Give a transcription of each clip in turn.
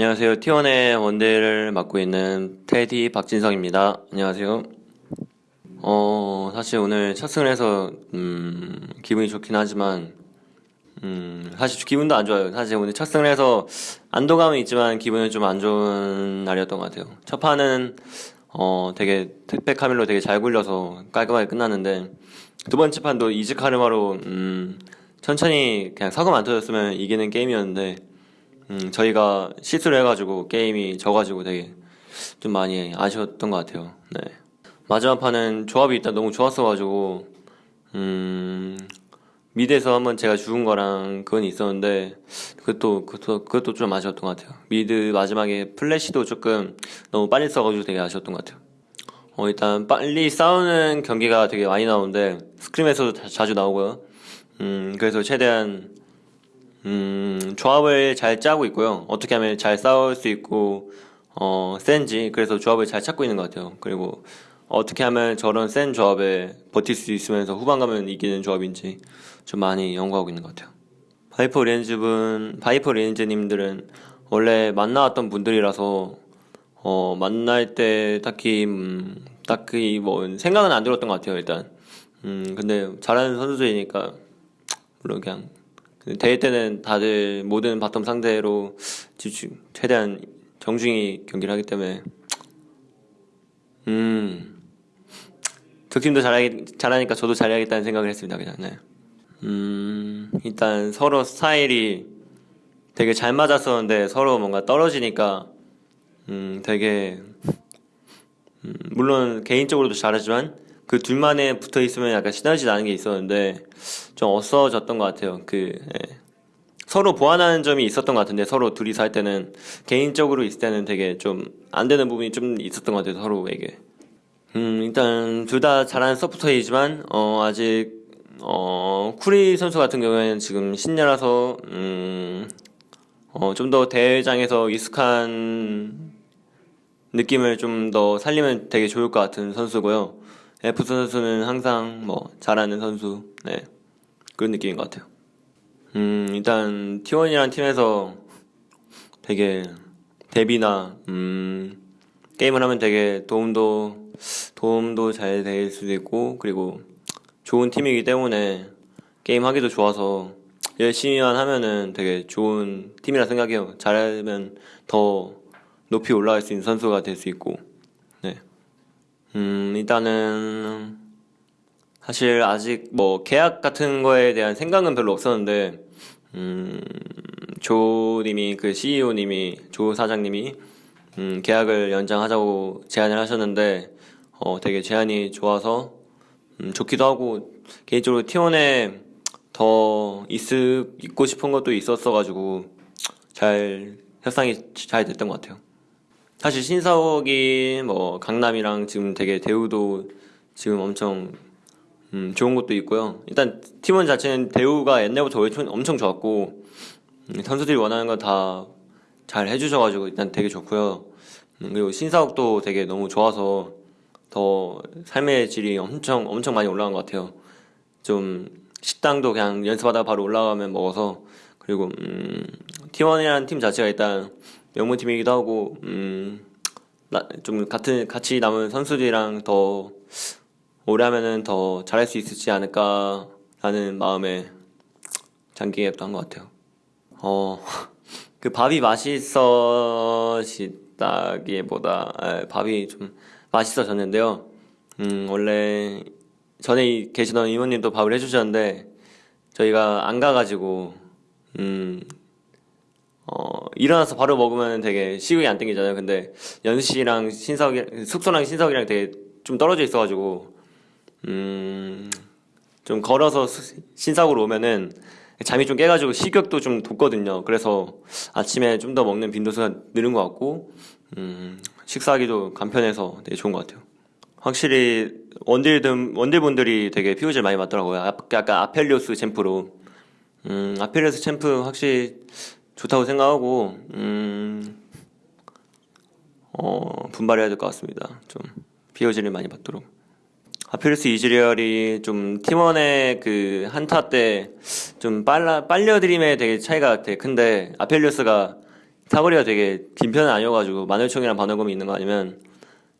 안녕하세요. T1의 원데이를 맡고 있는 테디 박진성입니다. 안녕하세요. 어, 사실 오늘 첫 승을 해서, 음, 기분이 좋긴 하지만, 음, 사실 기분도 안 좋아요. 사실 오늘 첫 승을 해서 안도감은 있지만 기분은 좀 안 좋은 날이었던 것 같아요. 첫 판은, 어, 되게 택배 카밀로 되게 잘 굴려서 깔끔하게 끝났는데, 두 번째 판도 이즈 카르마로, 음, 천천히 그냥 사고 안 터졌으면 이기는 게임이었는데, 음, 저희가 실수를 해가지고 게임이 져가지고 되게 좀 많이 아쉬웠던 것 같아요. 네. 마지막 판은 조합이 일단 너무 좋았어가지고, 음, mid에서 한번 제가 죽은 거랑 그건 있었는데, 그것도, 그것도, 그것도 좀 아쉬웠던 것 같아요. mid 마지막에 플래시도 조금 너무 빨리 써가지고 되게 아쉬웠던 것 같아요. 어, 일단 빨리 싸우는 경기가 되게 많이 나오는데, scrim에서도 자- 자주 나오고요. 음, 그래서 최대한 음, 조합을 잘 짜고 있고요. 어떻게 하면 잘 싸울 수 있고, 어, 센지. 그래서 조합을 잘 찾고 있는 것 같아요. 그리고 어떻게 하면 저런 센 조합에 버틸 수 있으면서 후반 가면 이기는 조합인지 좀 많이 연구하고 있는 것 같아요. 바이퍼 리헨즈분, 바이퍼 리헨즈님들은 원래 만나왔던 분들이라서, 어, 만날 때 딱히, 음, 딱히 뭐, 생각은 안 들었던 것 같아요, 일단. 음, 근데 잘하는 선수들이니까, 물론 그냥 대회 때는 다들 모든 bottom 상대로 최대한 정중히 경기를 하기 때문에 음 그 팀도 잘하기, 잘하니까 저도 잘해야겠다는 생각을 했습니다 그냥 네. 음 일단 서로 스타일이 되게 잘 맞았었는데 서로 뭔가 떨어지니까 음 되게 음, 물론 개인적으로도 잘하지만 그 둘만에 붙어 있으면 약간 시너지 나는 게 있었는데 좀 없어졌던 것 같아요. 그 예. 서로 보완하는 점이 있었던 것 같은데 서로 둘이서 할 때는 개인적으로 있을 때는 되게 좀 안 되는 부분이 좀 있었던 것 같아요 서로에게. 음 일단 둘 다 잘하는 서포터이지만 어 아직 어 쿠리 선수 같은 경우에는 지금 신녀라서 음 어 좀 더 대회장에서 익숙한 느낌을 좀 더 살리면 되게 좋을 것 같은 선수고요. F 선수는 항상 뭐 잘하는 선수, 네 그런 느낌인 것 같아요. 음 일단 T1이라는 팀에서 되게 데뷔나 음 게임을 하면 되게 도움도 도움도 잘 될 수도 있고 그리고 좋은 팀이기 때문에 게임 하기도 좋아서 열심히만 하면은 되게 좋은 팀이라 생각해요. 잘하면 더 높이 올라갈 수 있는 선수가 될 수 있고, 네. 음, 일단은, 사실 아직 뭐 계약 같은 거에 대한 생각은 별로 없었는데, 음, 조님이, 그 CEO님이, 조 사장님이, 음, 계약을 연장하자고 제안을 하셨는데, 어, 되게 제안이 좋아서, 음, 좋기도 하고, 개인적으로 T1에 더 있, 있고 싶은 것도 있었어가지고, 잘, 협상이 잘 됐던 것 같아요. 사실 신사옥이 뭐 강남이랑 지금 되게 대우도 지금 엄청 음, 좋은 것도 있고요. 일단 팀원 자체는 대우가 옛날부터 엄청, 좋았고 음, 선수들이 원하는 거 다 잘 해주셔가지고 일단 되게 좋고요. 음, 그리고 신사옥도 되게 너무 좋아서 더 삶의 질이 엄청 엄청 많이 올라간 것 같아요. 좀 식당도 그냥 연습하다 바로 올라가면 먹어서 그리고 음, T1이라는 팀 자체가 일단 명문팀이기도 하고 음, 나- 좀 같은 같이 남은 선수들이랑 더 오래 하면은 더 잘할 수 있지 않을까라는 마음에 장기계약도 한 것 같아요. 어, 그 밥이 맛있어지다기보다 에, 밥이 좀 맛있어졌는데요. 음, 원래 전에 이- 계시던 이모님도 밥을 해주셨는데 저희가 안 가가지고 음, 어, 일어나서 바로 먹으면 되게 식욕이 안 땡기잖아요. 근데 연시랑 신석이, 숙소랑 신석이랑 되게 좀 떨어져 있어가지고, 음, 좀 걸어서 수- 신석으로 오면은 잠이 좀 깨가지고 식욕도 좀 돋거든요. 그래서 아침에 좀 더 먹는 빈도수가 늘은 것 같고, 음, 식사하기도 간편해서 되게 좋은 것 같아요. 확실히 원딜 원딜분들이 되게 피우질 많이 맞더라고요. 아- 약간 아펠리오스 챔프로. 음, 아펠리오스 챔프 확실히 좋다고 생각하고 음, 어, 분발해야 될 것 같습니다. 좀 POG를 많이 받도록. 아펠리오스 이즈리얼이 좀 팀원의 그 한타 때 좀 빨라 빨려 드림에 되게 차이가 되게 큰데 아펠리오스가 사거리가 되게 긴 편은 아니어가지고 마늘총이랑 반월검이 있는 거 아니면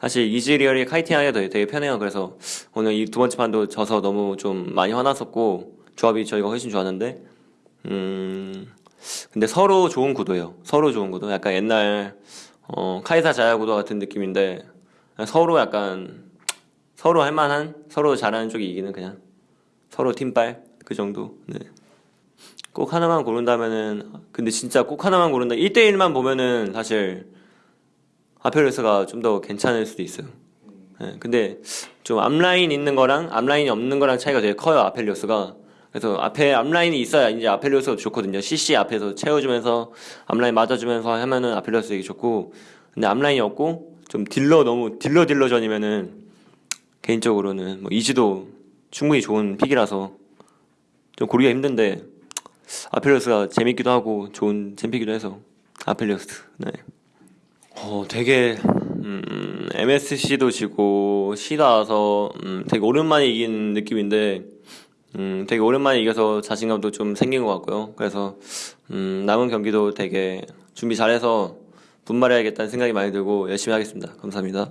사실 이즈리얼이 카이팅하기가 되게, 되게 편해요. 그래서 오늘 이 두 번째 판도 져서 너무 좀 많이 화났었고 조합이 저희가 훨씬 좋았는데 음 근데 서로 좋은 구도예요. 서로 좋은 구도. 약간 옛날 어, 카이사 자야 구도 같은 느낌인데 서로 약간 서로 할만한 서로 잘하는 쪽이 이기는 그냥 서로 팀빨 그 정도. 네. 꼭 하나만 고른다면은 근데 진짜 꼭 하나만 고른다 1대1만 보면은 사실 아펠레스가 좀 더 괜찮을 수도 있어요. 네, 근데 좀 앞라인 있는 거랑 앞라인이 없는 거랑 차이가 되게 커요 아펠리오스가. 그래서 앞에 앞라인이 있어야 이제 아펠리오스가 좋거든요. CC 앞에서 채워주면서 앞라인 맞아주면서 하면은 아펠리오스 되게 좋고 근데 앞라인이 없고 좀 딜러 너무 딜러 딜러전이면은 개인적으로는 뭐 이지도 충분히 좋은 픽이라서 좀 고르기가 힘든데 아펠리오스가 재밌기도 하고 좋은 챔피기도 해서 아펠리오스 네. 어 되게 음, MSC도 지고 시다 와서 음, 되게 오랜만에 이긴 느낌인데 음, 되게 오랜만에 이겨서 자신감도 좀 생긴 것 같고요. 그래서 음, 남은 경기도 되게 준비 잘해서 분발해야겠다는 생각이 많이 들고 열심히 하겠습니다. 감사합니다.